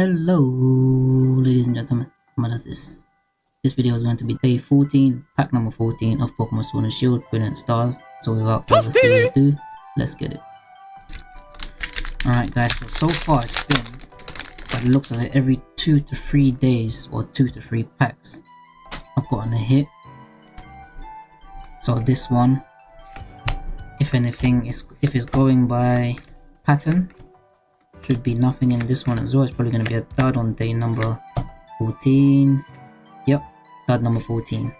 Hello, ladies and gentlemen. What is this? This video is going to be day 14, pack number 14 of Pokemon Sword and Shield, Brilliant Stars. So without further ado, let's get it. Alright guys, so, so far it's been, by the looks of it, every 2 to 3 days or 2 to 3 packs, I've gotten a hit. So this one, if anything, is if it's going by pattern, should be nothing in this one as well. It's probably going to be a dud on day number 14. Yep, dud number 14.